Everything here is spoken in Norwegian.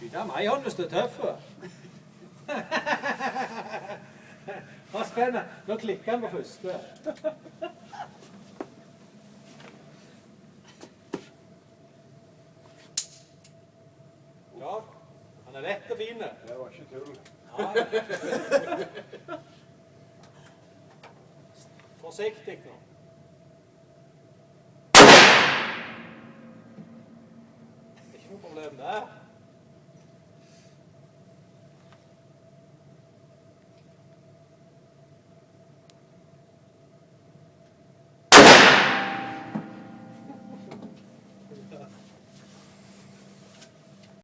Skyte meg, Johannes, du er tøff. Hva spennende. Nå klikker han på første. Ja, han er lett og fin. Det var ikke tull. Forsiktig nå. Ikke noe problem der.